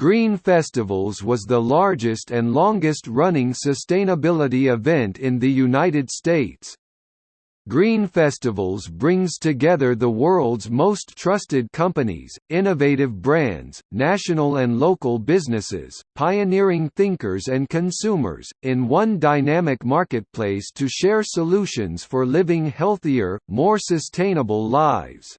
Green Festivals was the largest and longest-running sustainability event in the United States. Green Festivals brings together the world's most trusted companies, innovative brands, national and local businesses, pioneering thinkers and consumers, in one dynamic marketplace to share solutions for living healthier, more sustainable lives.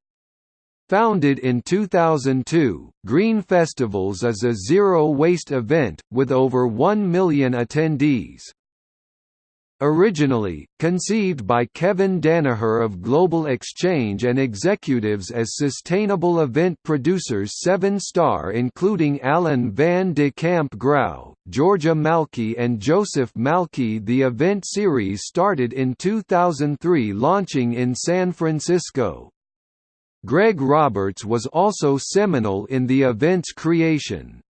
Founded in 2002, Green Festivals is a zero-waste event, with over 1 million attendees. Originally, conceived by Kevin Danaher of Global Exchange and executives as sustainable event producers Seven Star including Alan van de Camp Grau, Georgia Malky and Joseph Malky the event series started in 2003 launching in San Francisco. Greg Roberts was also seminal in the event's creation.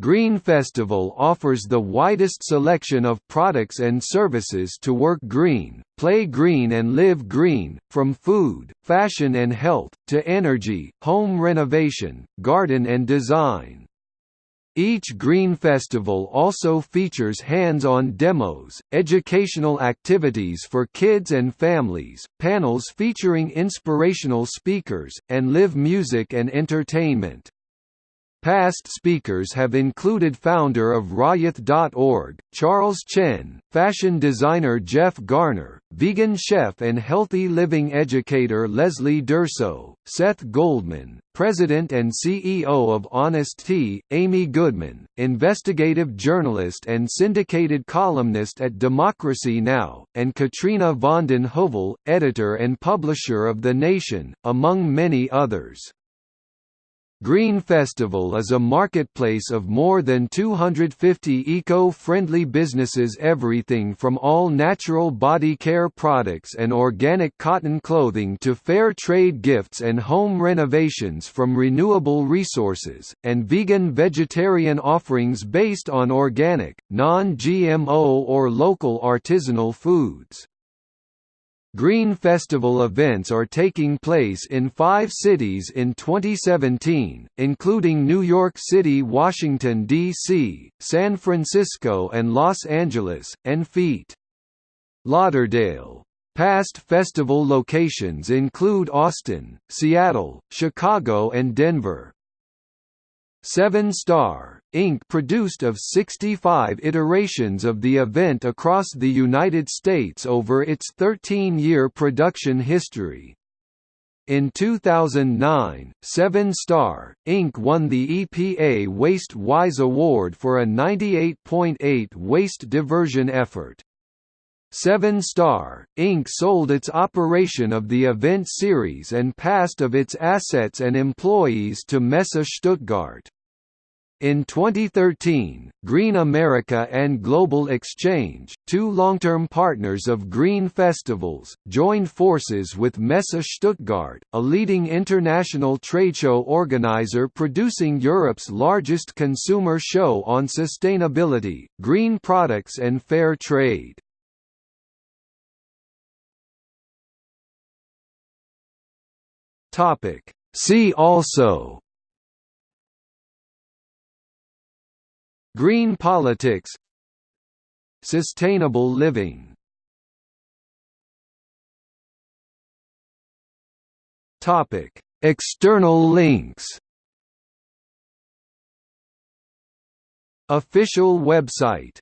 Green Festival offers the widest selection of products and services to work green, play green and live green, from food, fashion and health, to energy, home renovation, garden and design. Each Green Festival also features hands-on demos, educational activities for kids and families, panels featuring inspirational speakers, and live music and entertainment. Past speakers have included founder of Rayath.org, Charles Chen, fashion designer Jeff Garner, vegan chef and healthy living educator Leslie Durso, Seth Goldman, president and CEO of Honest Tea, Amy Goodman, investigative journalist and syndicated columnist at Democracy Now!, and Katrina vanden Heuvel, editor and publisher of The Nation, among many others. Green Festival is a marketplace of more than 250 eco-friendly businesses everything from all natural body care products and organic cotton clothing to fair trade gifts and home renovations from renewable resources, and vegan-vegetarian offerings based on organic, non-GMO or local artisanal foods. Green Festival events are taking place in five cities in 2017, including New York City Washington, D.C., San Francisco and Los Angeles, and Feet. Lauderdale. Past festival locations include Austin, Seattle, Chicago and Denver. Seven Star, Inc. produced of 65 iterations of the event across the United States over its 13-year production history. In 2009, Seven Star, Inc. won the EPA Waste Wise Award for a 98.8 waste diversion effort. Seven Star, Inc. sold its operation of the event series and passed of its assets and employees to Messe Stuttgart. In 2013, Green America and Global Exchange, two long-term partners of Green Festivals, joined forces with Messe Stuttgart, a leading international trade show organizer producing Europe's largest consumer show on sustainability, green products and fair trade. See also Green politics Sustainable living Topic: External links. Official website